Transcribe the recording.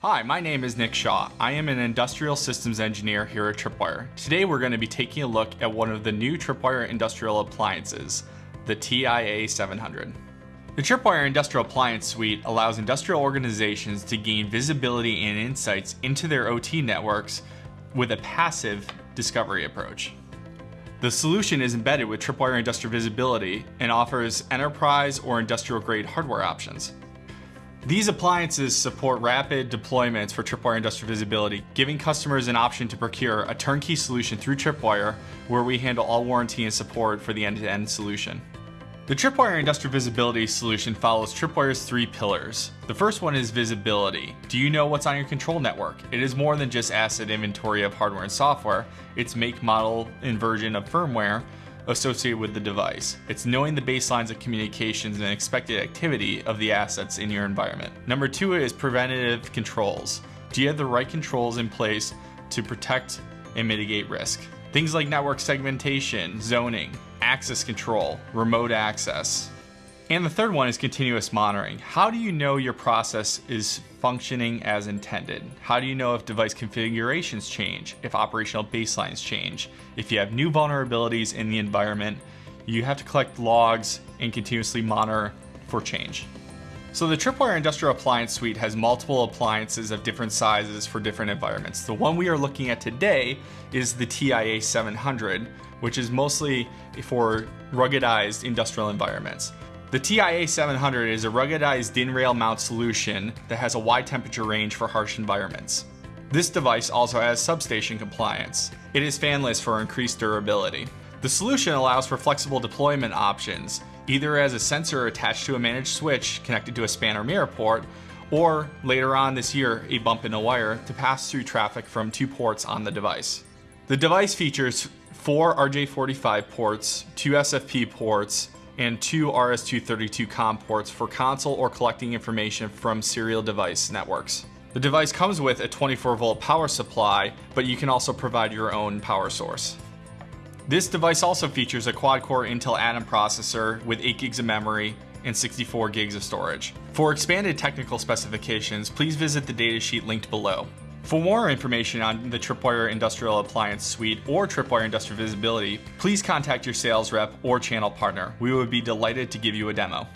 Hi, my name is Nick Shaw. I am an industrial systems engineer here at Tripwire. Today we're going to be taking a look at one of the new Tripwire industrial appliances, the TIA 700. The Tripwire Industrial Appliance Suite allows industrial organizations to gain visibility and insights into their OT networks with a passive discovery approach. The solution is embedded with Tripwire Industrial Visibility and offers enterprise or industrial grade hardware options. These appliances support rapid deployments for Tripwire Industrial Visibility, giving customers an option to procure a turnkey solution through Tripwire, where we handle all warranty and support for the end-to-end -end solution. The Tripwire Industrial Visibility solution follows Tripwire's three pillars. The first one is visibility. Do you know what's on your control network? It is more than just asset inventory of hardware and software. It's make, model, and version of firmware, associated with the device. It's knowing the baselines of communications and expected activity of the assets in your environment. Number two is preventative controls. Do you have the right controls in place to protect and mitigate risk? Things like network segmentation, zoning, access control, remote access, and the third one is continuous monitoring. How do you know your process is functioning as intended? How do you know if device configurations change, if operational baselines change? If you have new vulnerabilities in the environment, you have to collect logs and continuously monitor for change. So the Tripwire Industrial Appliance Suite has multiple appliances of different sizes for different environments. The one we are looking at today is the TIA 700, which is mostly for ruggedized industrial environments. The TIA 700 is a ruggedized DIN rail mount solution that has a wide temperature range for harsh environments. This device also has substation compliance. It is fanless for increased durability. The solution allows for flexible deployment options, either as a sensor attached to a managed switch connected to a span or mirror port, or later on this year, a bump in a wire to pass through traffic from two ports on the device. The device features four RJ45 ports, two SFP ports, and two RS-232 COM ports for console or collecting information from serial device networks. The device comes with a 24 volt power supply, but you can also provide your own power source. This device also features a quad-core Intel Atom processor with 8 gigs of memory and 64 gigs of storage. For expanded technical specifications, please visit the datasheet linked below. For more information on the Tripwire Industrial Appliance Suite or Tripwire Industrial Visibility, please contact your sales rep or channel partner. We would be delighted to give you a demo.